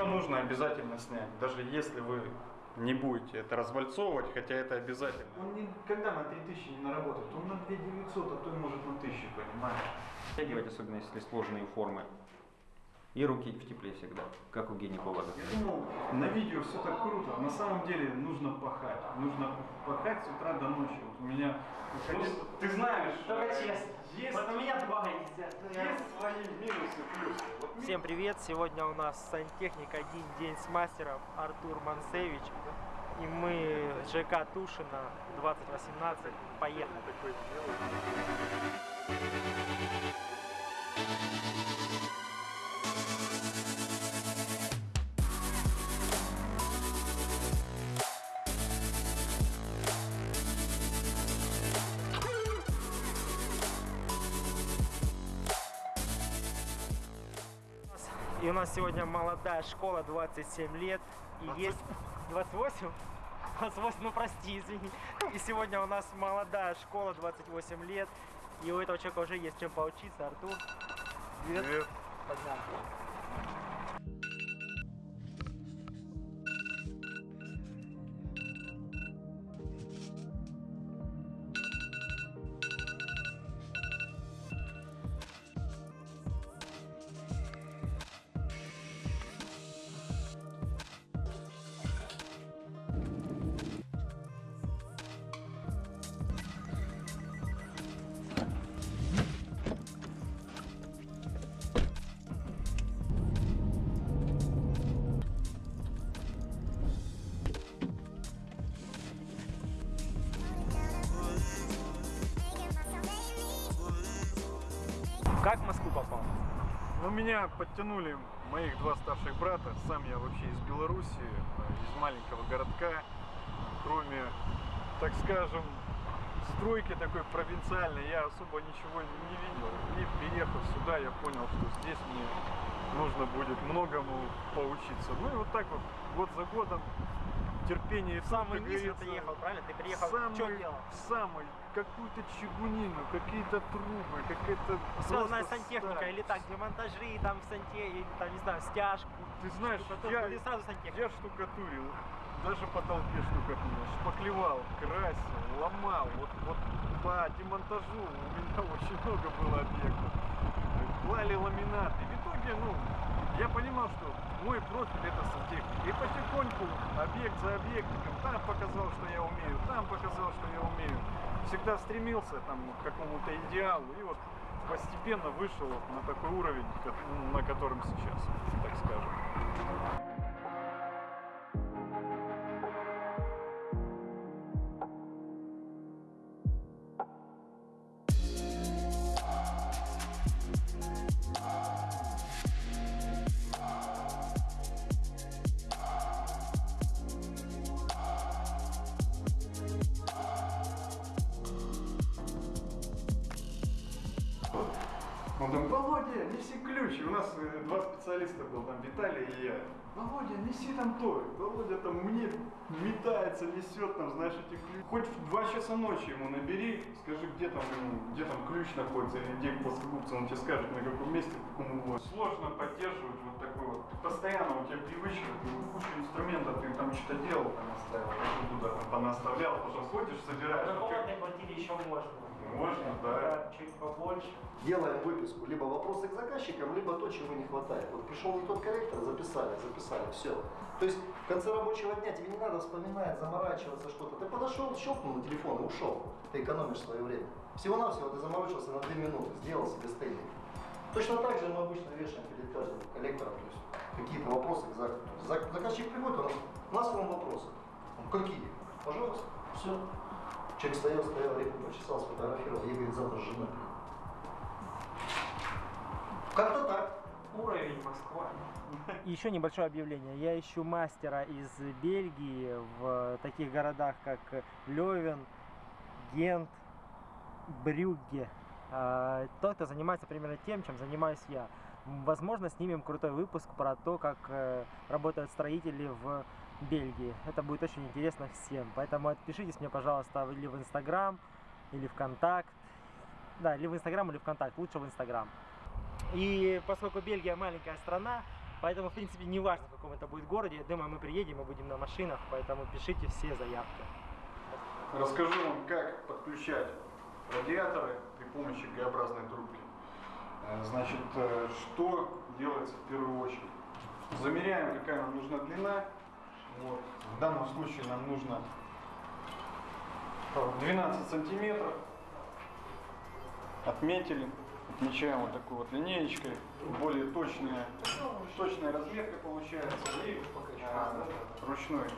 Ее нужно обязательно снять, даже если вы не будете это развальцовывать, хотя это обязательно. Он никогда на 3000 не наработает, он на 2900, а то и может на 1000, понимаешь? Втягивать, особенно если сложные формы. И руки в тепле всегда, как у гинеколога. Я думал, на видео все так круто, а на самом деле нужно пахать. Нужно пахать с утра до ночи. Вот у меня... Ну, ты знаешь, Только честно. Есть, Вот у меня два есть свои минусы, плюсы. Вот ми- Всем привет! Сегодня у нас сантехник один день с мастером Артур Мансевич. И мы ЖК Тушина 2018. Поехали! У нас сегодня молодая школа, 27 лет. И есть 28? 28, ну прости, извини. И сегодня у нас молодая школа, 28 лет. И у этого человека уже есть чем поучиться. Артур, привет. Привет. Погнали. Как в Москву попал? Ну, меня подтянули моих два старших брата. Сам я вообще из Беларуси, из маленького городка. Кроме, так скажем, стройки такой провинциальной, я особо ничего не видел. И переехав сюда, я понял, что здесь мне нужно будет многому поучиться. Ну и вот так вот, год за годом, терпение и Самый как говорится, ехал, правильно? Ты приехал, самый, что делал? самый, какую-то чугунину, какие-то трубы, какая-то Связанная сантехника сталь. или так, демонтажи, там санте, или, там, не знаю, стяжку. Ты знаешь, я, или сразу сантехника? я штукатурил, даже по толпе штукатурил, шпаклевал, красил, ломал. Вот, вот по демонтажу у меня очень много было объектов. Клали ламинаты. В итоге, ну, я понимал, что мой профиль это сантехника. И потихоньку, объект за объектиком, там показал, что я умею, там показал, что я умею. Всегда стремился там к какому-то идеалу. И вот постепенно вышел на такой уровень, на котором сейчас, так скажем. Он там, Володя, неси ключ. И у нас э, два специалиста был, там Виталий и я. Володя, неси там то. Володя там мне метается, несет там, знаешь, эти ключи. Хоть в два часа ночи ему набери, скажи, где там, где там ключ находится, или где плоскогубцы, он тебе скажет, на каком месте, в каком углу. Сложно поддерживать вот такой вот. Постоянно у тебя привычка, ты кучу инструментов, ты там что-то делал, там оставил, а туда там понаставлял, потом ходишь, собираешь. На Как- комнатной квартире еще можно. Можно, да. Да, чуть побольше. Делаем выписку, либо вопросы к заказчикам, либо то, чего не хватает. Вот пришел не тот корректор, записали, записали, все. То есть в конце рабочего дня тебе не надо вспоминать, заморачиваться что-то. Ты подошел, щелкнул на телефон и ушел. Ты экономишь свое время. Всего-навсего ты заморочился на 2 минуты, сделал себе стейник. Точно так же мы обычно вешаем перед каждым коллектором, то есть какие-то вопросы к заказу. Зак- Заказчик приходит, у нас, у нас к вам вопросы. Он, какие? Пожалуйста, все. Человек стоял, стоял, реку почесал, сфотографировал, и говорит, завтра жена. Как-то так. Уровень Москва. Еще небольшое объявление. Я ищу мастера из Бельгии в таких городах, как Левен, Гент, Брюгге. А, Тот, кто занимается примерно тем, чем занимаюсь я. Возможно, снимем крутой выпуск про то, как э, работают строители в Бельгии. Это будет очень интересно всем. Поэтому отпишитесь мне, пожалуйста, или в Инстаграм, или ВКонтакт. Да, или в Инстаграм, или ВКонтакт. Лучше в Инстаграм. И поскольку Бельгия маленькая страна, Поэтому, в принципе, не важно, в каком это будет городе. Я думаю, мы приедем, мы будем на машинах, поэтому пишите все заявки. Расскажу вам, как подключать радиаторы при помощи Г-образной трубки. Э, Значит, э, что делается в первую очередь? Замеряем, какая нам нужна длина. Вот. В данном случае нам нужно э, 12 сантиметров. Отметили. Отмечаем вот такой вот линеечкой. Более точная, точная разметка получается. И э, ручной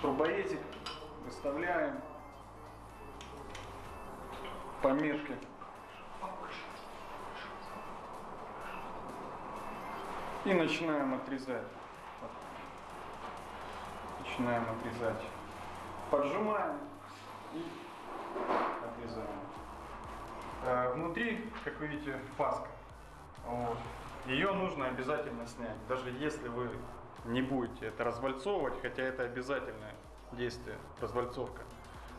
трубоедик выставляем пометки. И начинаем отрезать. Начинаем отрезать. Поджимаем и отрезаем. Э, Внутри, как вы видите, паска. Вот. Ее нужно обязательно снять, даже если вы не будете это развальцовывать, хотя это обязательное действие, развальцовка.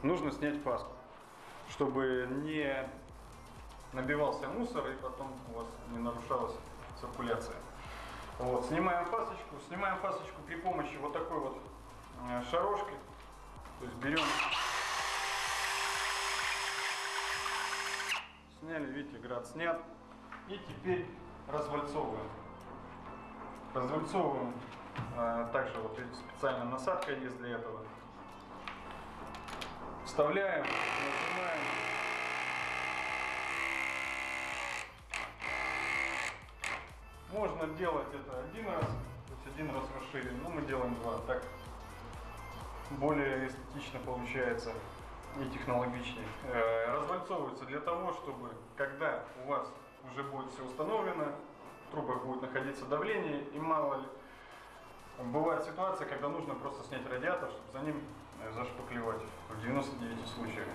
Нужно снять паску, чтобы не набивался мусор и потом у вас не нарушалась циркуляция. Вот, снимаем фасочку, снимаем фасочку при помощи вот такой вот э, шарошки. То есть берем, сняли, видите, град снят. И теперь развальцовываем. Развальцовываем. э, также вот специальная насадка есть для этого. Вставляем, нажимаем. Можно делать это один раз, то есть один раз расширили, но мы делаем два. Так более эстетично получается и технологичнее. Э, Развальцовывается для того, чтобы когда у вас уже будет все установлено, в трубах будет находиться давление, и мало ли, бывает ситуация, когда нужно просто снять радиатор, чтобы за ним э, зашпаклевать в 99 случаях.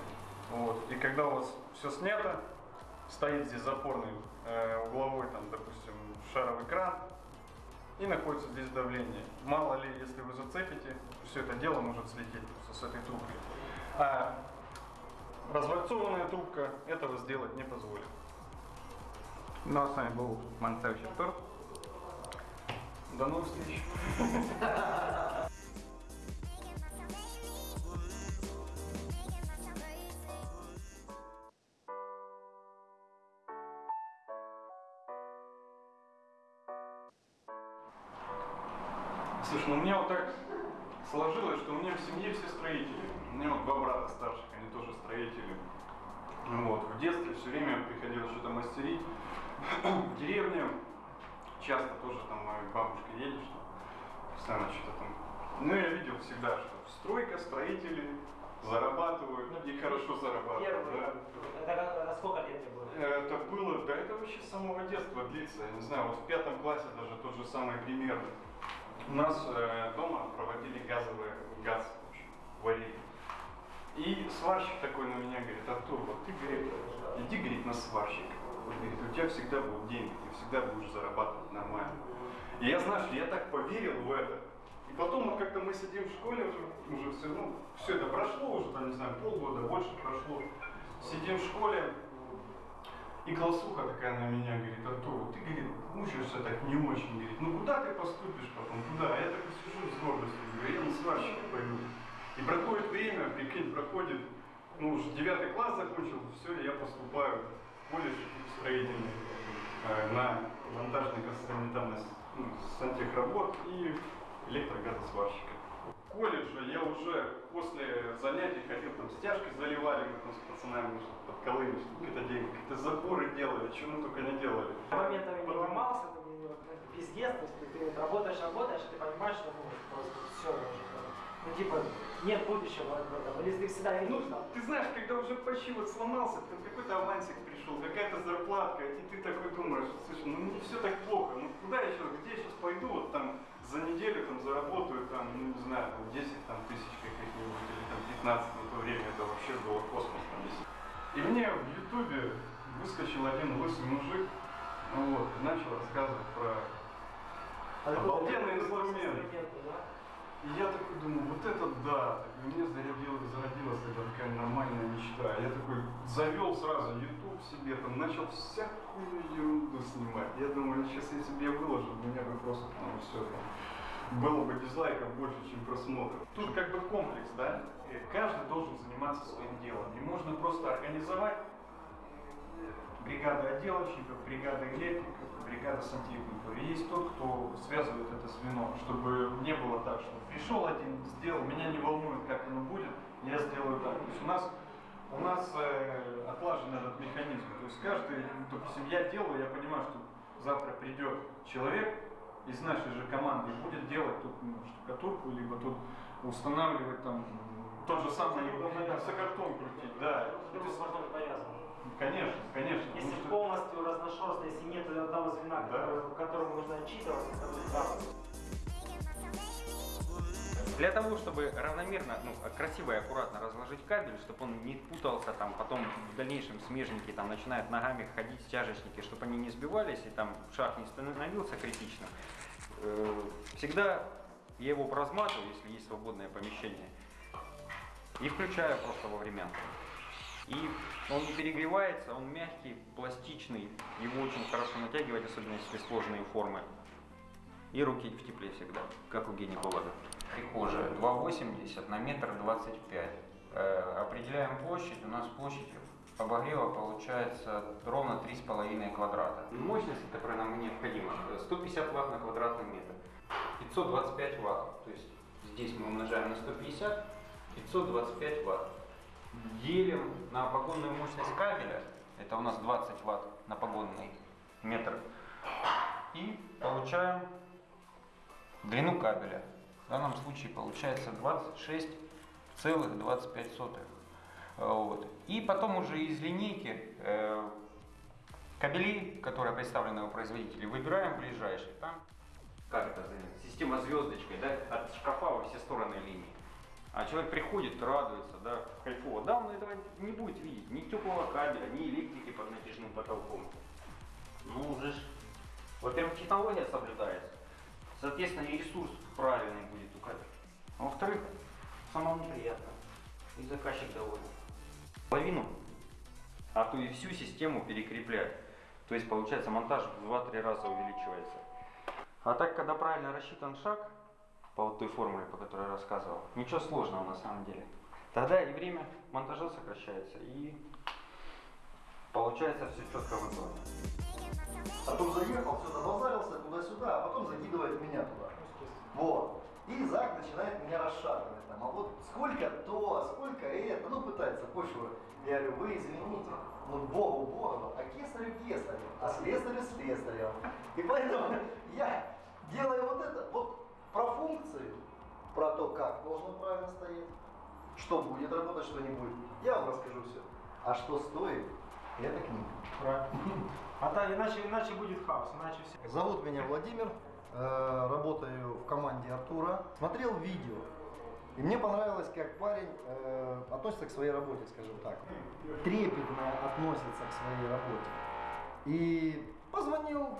Вот. И когда у вас все снято, стоит здесь запорный э, угловой, там, допустим, шаровый кран, и находится здесь давление. Мало ли, если вы зацепите, все это дело может слететь просто с этой трубкой. А развальцованная трубка этого сделать не позволит. Ну а с вами был Манцевич Артур. До новых встреч! Слушай, ну у меня вот так сложилось, что у меня в семье все строители. У меня вот два брата старших, они тоже строители. Ну Вот. В детстве все время приходилось что-то мастерить. В деревне часто тоже там моя бабушка едет, что постоянно что-то там. Ну, я видел всегда, что стройка, строители зарабатывают и хорошо зарабатывают. да. Это, сколько лет мне было? Это было, да это вообще с самого детства длится. Я не знаю, вот в пятом классе даже тот же самый пример. У нас э, дома проводили газовый газ, варили. И сварщик такой на меня говорит, Артур, вот ты, говорит, иди, говорит, на сварщика. Вот, говорит, у тебя всегда будут деньги, ты всегда будешь зарабатывать нормально. И я, знаешь, я так поверил в это. И потом вот как-то мы сидим в школе уже, уже все, ну, все это прошло уже, там, не знаю, полгода, больше прошло. Сидим в школе, и классуха такая на меня говорит, Артур, ты, говорит, учишься так не очень, говорит, ну куда ты поступишь потом, куда? Я так сижу с гордостью, говорю, я на сварщика пойду. И проходит время, прикинь, проходит, ну уже девятый класс закончил, все, я поступаю в колледж строительный э, на монтажно-санитарность, ну, сантехработ и электрогазосварщика. Колледже я уже после занятий ходил, там стяжки заливали, мы там с пацанами подколыли, что какие-то деньги, какие-то заборы делали, чего мы только не делали. моментами не ломался, вот, это пиздец, то есть ты, ты вот работаешь, работаешь, ты понимаешь, что ну, просто все уже. Ну типа, нет будущего в этом. Или ты всегда не Ну, нужно. ты знаешь, когда уже почти вот сломался, там какой-то авансик пришел, какая-то зарплатка, и ты такой думаешь, слушай, ну не все так плохо, ну куда я сейчас, где я сейчас пойду, вот там за неделю там заработаю там, ну не знаю, там 10 там, тысяч каких-нибудь, или там 15 на то время, это вообще было космос там. И мне в ютубе выскочил один лысый мужик, ну вот, и начал рассказывать про А ты Обалденный какой- какой инструмент. инструмент, да? И я такой думаю, вот это да, и мне зародилась, зародилась тогда такая нормальная мечта. Я такой завел сразу YouTube себе, там начал всякую ерунду снимать. Я думаю, сейчас если бы я выложил, у меня бы просто там все там, было бы дизлайков больше, чем просмотров. Тут как бы комплекс, да? Э, Каждый должен заниматься своим делом. И можно просто организовать бригада отделочников, бригада электриков, бригада сантехников. И есть тот, кто связывает это звено, чтобы не было так, что пришел один, сделал, меня не волнует, как оно будет, я сделаю так. То есть у нас у нас э, отлажен этот механизм. То есть каждый, допустим, я делаю, я понимаю, что завтра придет человек из нашей же команды и будет делать тут ну, штукатурку, либо тут устанавливать там м, тот же самый сокартон крутить, да. Друг То есть, с другом повязаны. Конечно, конечно. Если что- полностью разношерстно, если нет одного звена, Да. которому нужно отчитываться, это будет правда. Для того, чтобы равномерно, ну, красиво и аккуратно разложить кабель, чтобы он не путался, там, потом в дальнейшем смежники там начинают ногами ходить, стяжечники, чтобы они не сбивались и там шаг не становился критичным. Э, Всегда я его поразматываю, если есть свободное помещение, и включаю просто во времянку. И он не перегревается, он мягкий, пластичный, его очень хорошо натягивать, особенно если сложные формы. И руки в тепле всегда, как у гинеколога. Прихожая 2,80 на метр 25. Э, определяем площадь. У нас площадь обогрева получается ровно 3,5 квадрата. Мощность, которая нам необходима, э, 150 ватт на квадратный метр. 525 ватт. То есть здесь мы умножаем на 150, 525 ватт. Делим на погонную мощность кабеля, это у нас 20 ватт на погонный метр. И получаем длину кабеля. Данном случае получается 26,25. Вот. И потом уже из линейки э, кабели, которые представлены у производителей, выбираем ближайший. Там как это? Система звездочкой, да, от шкафа во все стороны линии. А человек приходит, радуется, да, кайфово. Да, он этого не будет видеть, ни теплого кабеля, ни электрики под натяжным потолком. Ну уже ж, во-первых, технология соблюдается, соответственно, и ресурс правильный будет у кабеля. А во-вторых, самому приятно, и заказчик доволен. Половину, а то и всю систему перекреплять. То есть, получается, монтаж в 2-3 раза увеличивается. А так, когда правильно рассчитан шаг, по вот той формуле, по которой я рассказывал, ничего сложного на самом деле. Тогда и время монтажа сокращается, и получается все четко выполнено. Потом заехал, все забазарился туда-сюда, а потом закидывает меня туда. Вот. И Зак начинает меня расшатывать. Там, а вот сколько то, сколько это, ну пытается почву. Я говорю, вы извините, ну Богу Богу, а кесарю кесарю, а слесарю слесарю. И поэтому я делаю вот это, вот про функцию, про то, как должно правильно стоять, что будет работать, что не будет, я вам расскажу все. А что стоит, это книга. Правильно. А так, иначе, иначе будет хаос, иначе все. Зовут меня Владимир, э, работаю в команде Артура. Смотрел видео, и мне понравилось, как парень э, относится к своей работе, скажем так. Трепетно относится к своей работе. И позвонил,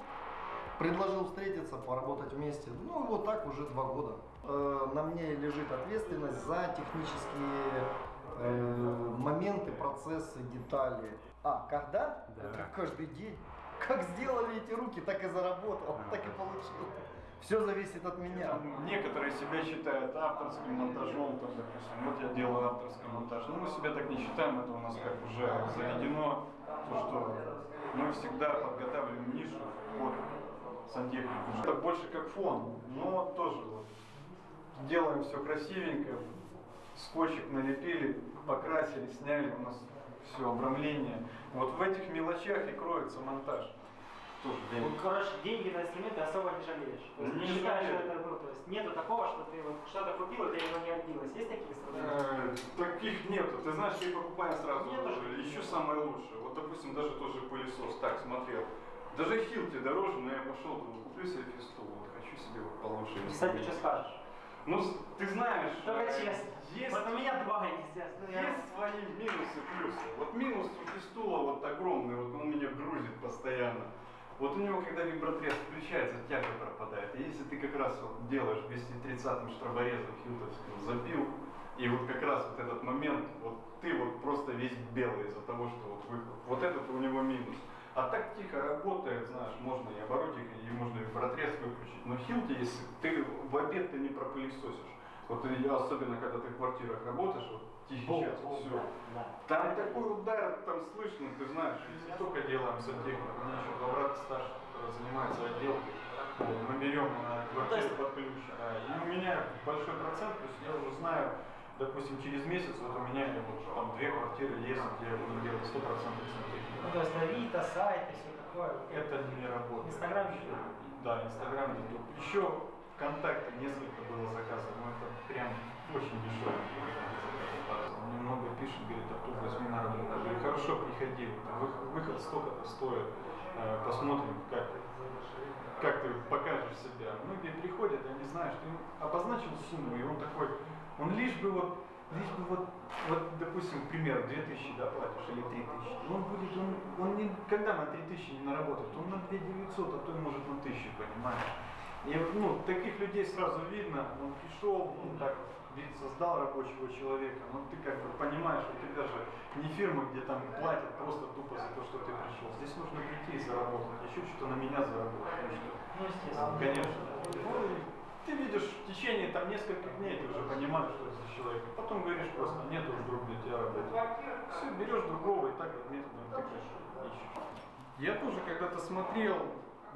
предложил встретиться, поработать вместе. Ну, вот так уже два года. Э, на мне лежит ответственность за технические э, моменты, процессы, детали. А, когда? Это каждый день. Как сделали эти руки, так и заработал, так и получил. Все зависит от меня. Там некоторые себя считают авторским монтажом, там, допустим, вот я делаю авторский монтаж. Но мы себя так не считаем, это у нас как уже заведено, то, что мы всегда подготавливаем нишу под сантехнику. Это больше как фон, но тоже вот делаем все красивенько, скотчик налепили, покрасили, сняли, у нас все обрамление. Вот в этих мелочах и кроется монтаж. Тоже для Ну, короче, деньги на инструменты особо не жалеешь. То есть Не не считаешь, что это, ну, то есть нету такого, что ты вот что-то купил, и оно не отбилось. Есть такие инструменты? Э, Таких нету. Ты знаешь, я покупаю сразу Нету же. ищу самое лучшее. Вот, допустим, даже тот же пылесос. Так, смотрел. Даже Хилти дороже, но я пошел, думаю, куплю себе фисту. Вот, хочу себе вот получше. Кстати, что скажешь? Ну, ты знаешь, Только э, честно. есть, Вот у меня два, я- есть свои минусы, плюсы. Вот минус у фистула вот огромный, вот он меня грузит постоянно. Вот у него, когда вибротрез включается, тяга пропадает. И если ты как раз вот делаешь 230-м штроборезом хилтовским, забил, и вот как раз вот этот момент, вот ты вот просто весь белый из-за того, что вот выход. Вот этот у него минус. А так тихо работает, знаешь, можно и оборотик, и можно вибротрез выключить. Но хилти, если ты в обед ты не пропылесосишь. Вот и особенно когда ты в квартирах работаешь, вот тихий час, все. Да. Там такой удар, там слышно, ты знаешь, если только делаем сантехнику, еще два брата старших, которые занимаются отделкой, мы берем на квартиру под ключ, а, и у меня большой процент, то есть я уже знаю, допустим, через месяц вот у меня вот там две квартиры есть, где я буду делать 100% сантехники. Ну, то есть Авито, сайты, все такое. Это не работает. Инстаграм Вообще. Да, Инстаграм, Ютуб. Еще ВКонтакте несколько было заказов, но это прям очень дешево. Мне много пишет, говорит, Артур, возьми на работу. Я говорю, хорошо, приходи, выход столько-то стоит, Э, посмотрим, как, как ты покажешь себя. Многие приходят, они знают, что им обозначил сумму, и он такой, он лишь бы вот, лишь бы вот, вот допустим, к примеру, 2000 да, платишь или 3000, но он будет, он, он никогда на 3000 не наработает, он на 2900, а то и может на 1000, понимаешь? И ну, таких людей сразу видно, он пришел, ну, так, вид создал рабочего человека, но ты как бы понимаешь, у тебя же не фирма, где там платят просто тупо за то, что ты пришел. Здесь нужно прийти и заработать, еще что-то на меня заработать. что Ну, естественно. Конечно. Ну, и ты видишь в течение там нескольких дней, ты уже понимаешь, что это за человек. Потом говоришь просто, нет уж друг для тебя работы. Все, берешь другого и так вот методом ищешь. Я тоже когда-то смотрел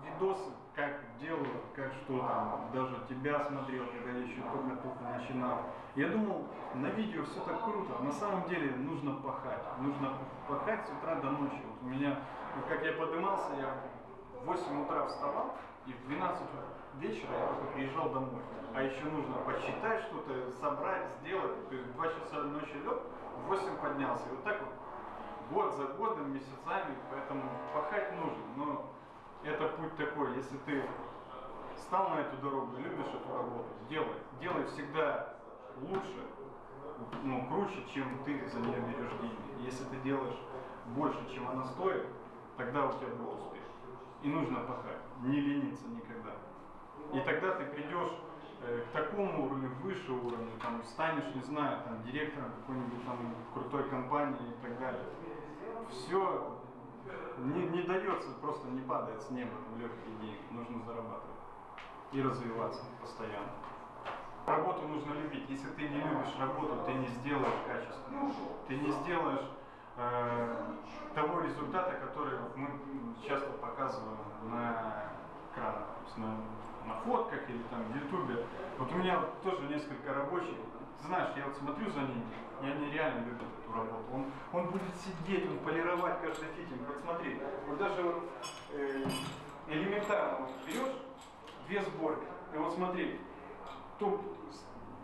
видосы, как делают, как что там, даже тебя смотрел, когда я еще только-только начинал. Я думал, на видео все так круто, на самом деле нужно пахать, нужно пахать с утра до ночи. Вот у меня, как я поднимался, я в 8 утра вставал, и в 12 вечера я только приезжал домой. А еще нужно посчитать что-то, собрать, сделать. То есть в 2 часа ночи лег, в 8 поднялся. И вот так вот год за годом, месяцами, поэтому пахать нужно. Но это путь такой, если ты стал на эту дорогу, любишь эту работу, делай. Делай всегда лучше, ну, круче, чем ты за нее берешь деньги. Если ты делаешь больше, чем она стоит, тогда у тебя будет успех. И нужно пахать, не лениться никогда. И тогда ты придешь э, к такому уровню, выше уровня, там, станешь, не знаю, там, директором какой-нибудь там крутой компании и так далее. Все не, не дается, просто не падает с неба там, легкие деньги. Нужно зарабатывать и развиваться постоянно. Работу нужно любить. Если ты не любишь работу, ты не сделаешь качественно. Ты не сделаешь э, того результата, который мы часто показываем на экранах, на, на фотках или там в ютубе. Вот у меня тоже несколько рабочих. Знаешь, я вот смотрю за ними, и они реально любят эту работу. Он, он будет сидеть, он полировать каждый фитинг. Вот смотри, вот даже вот э, элементарно вот берешь две сборки, и вот смотри, тут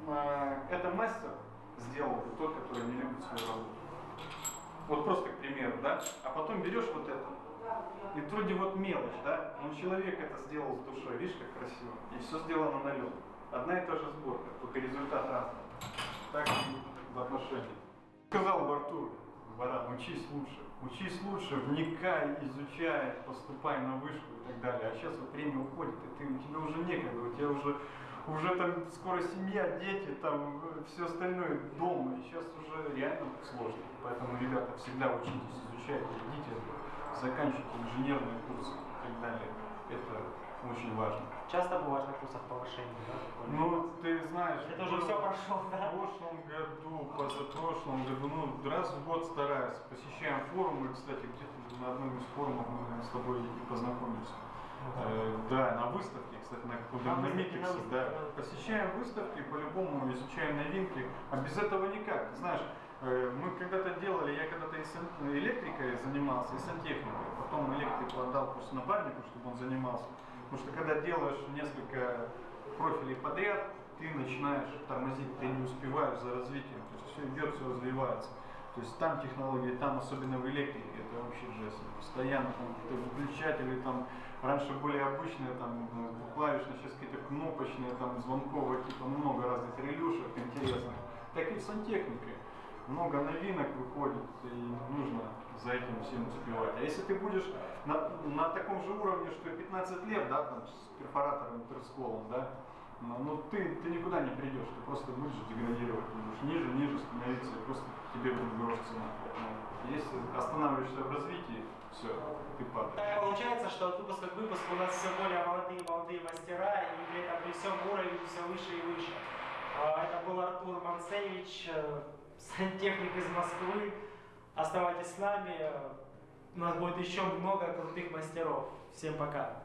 э, это мастер сделал, тот, который не любит свою работу. Вот просто к примеру, да? А потом берешь вот это. И вроде вот мелочь, да? Но человек это сделал с душой, видишь, как красиво. И все сделано на лед. Одна и та же сборка, только результат разный. Так и в отношениях. Сказал бы Артур, Баран, учись лучше. Учись лучше, вникай, изучай, поступай на вышку и так далее. А сейчас вот время уходит, и ты, у тебя уже некогда, у тебя уже, уже там скоро семья, дети, там все остальное дома. И сейчас уже реально сложно. Поэтому, ребята, всегда учитесь, изучайте, идите, заканчивайте инженерные курсы и так далее. Это очень важно. Часто бываешь на курсах повышения, да? Ну, ты знаешь, Это уже все прошел, В да? прошлом году, позапрошлом году, ну, раз в год стараюсь. Посещаем форумы, кстати, где-то на одном из форумов мы с тобой и познакомились. Э, да, на выставке, кстати, на каком-то На выставке, да. Посещаем выставки, по-любому изучаем новинки. А без этого никак. Ты знаешь, мы когда-то делали, я когда-то и сан- электрикой занимался, и сантехникой. Потом электрику отдал просто напарнику, чтобы он занимался. Потому что когда делаешь несколько профилей подряд, ты начинаешь тормозить, ты не успеваешь за развитием. То есть все идет, все развивается. То есть там технологии, там особенно в электрике, это вообще жесть. Постоянно там какие-то выключатели, там раньше были обычные, там э, клавишные, сейчас какие-то кнопочные, там звонковые, типа много разных релюшек интересных. Так и в сантехнике. Много новинок выходит, и нужно за этим всем успевать. А если ты будешь на, на таком же уровне, что и 15 лет, да, там, с перфоратором, интерсколом, да, ну, ну, ты, ты никуда не придешь, ты просто будешь деградировать, будешь ниже, ниже становиться, и просто тебе будет грош цена. Ну, если останавливаешься в развитии, все, ты падаешь. Получается, что от выпуска к выпуску у нас все более молодые молодые мастера, и при этом при всем уровень все выше и выше. А, Это был Артур Манцевич, э, сантехник из Москвы. Оставайтесь с нами, у нас будет еще много крутых мастеров. Всем пока!